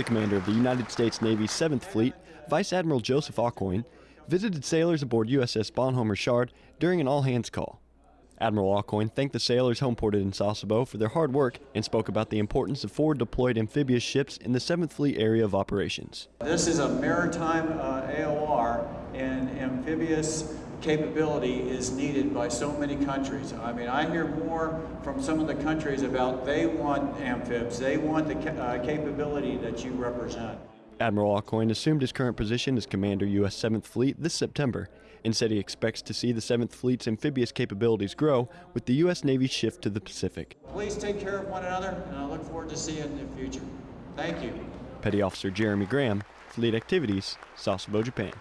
the commander of the United States Navy's 7th Fleet, Vice Admiral Joseph Aucoin, visited sailors aboard USS Bonhomme Richard during an all-hands call. Admiral Aucoin thanked the sailors homeported in Sasebo for their hard work and spoke about the importance of forward-deployed amphibious ships in the 7th Fleet area of operations. This is a maritime uh, AOR, and amphibious capability is needed by so many countries. I mean, I hear more from some of the countries about they want amphibs, they want the ca uh, capability that you represent. Admiral Aucoin assumed his current position as Commander U.S. 7th Fleet this September and said he expects to see the 7th Fleet's amphibious capabilities grow with the U.S. Navy's shift to the Pacific. Please take care of one another, and I look forward to seeing you in the future. Thank you. Petty Officer Jeremy Graham, Fleet Activities, Sasebo, Japan.